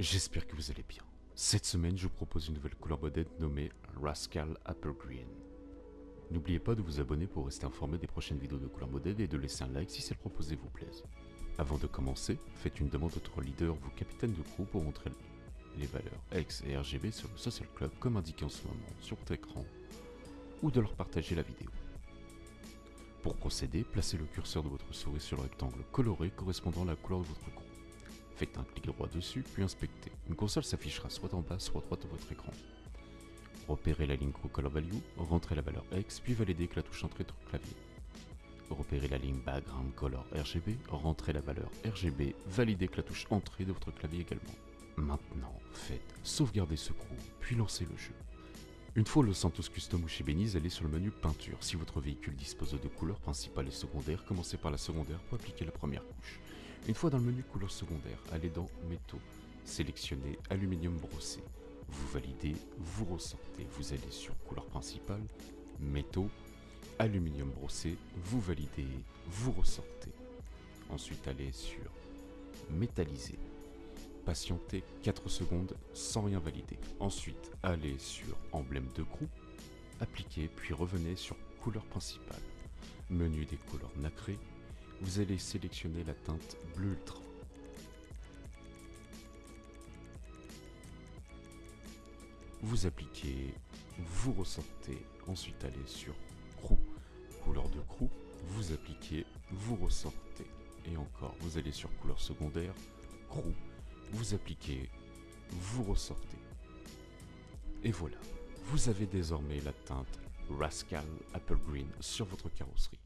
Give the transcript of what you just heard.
J'espère que vous allez bien. Cette semaine, je vous propose une nouvelle couleur modèle nommée Rascal Apple Green. N'oubliez pas de vous abonner pour rester informé des prochaines vidéos de couleur modèle et de laisser un like si celle proposée vous plaise. Avant de commencer, faites une demande à votre leader ou capitaine de crew pour montrer les valeurs X et RGB sur le Social Club comme indiqué en ce moment sur votre écran ou de leur partager la vidéo. Pour procéder, placez le curseur de votre souris sur le rectangle coloré correspondant à la couleur de votre crew. Un clic droit dessus, puis inspectez. Une console s'affichera soit en bas, soit à droite de votre écran. Repérez la ligne Crew Color Value, rentrez la valeur X, puis validez avec la touche Entrée de votre clavier. Repérez la ligne Background Color RGB, rentrez la valeur RGB, validez avec la touche Entrée de votre clavier également. Maintenant, faites sauvegarder ce crew, puis lancez le jeu. Une fois le Santos Custom ou chez Beniz, allez sur le menu Peinture. Si votre véhicule dispose de deux couleurs principales et secondaires, commencez par la secondaire pour appliquer la première couche. Une fois dans le menu couleur secondaire, allez dans Métaux, sélectionnez Aluminium brossé. Vous validez, vous ressortez, vous allez sur couleur principale, Métaux, Aluminium brossé, vous validez, vous ressortez. Ensuite allez sur Métallisé, patientez 4 secondes sans rien valider. Ensuite, allez sur emblème de groupe, appliquez, puis revenez sur couleur principale. Menu des couleurs nacrées, vous allez sélectionner la teinte bleu ultra. Vous appliquez, vous ressortez, ensuite allez sur crew, couleur de crew, vous appliquez, vous ressortez, et encore, vous allez sur couleur secondaire, crew, vous appliquez, vous ressortez. Et voilà, vous avez désormais la teinte Rascal Apple Green sur votre carrosserie.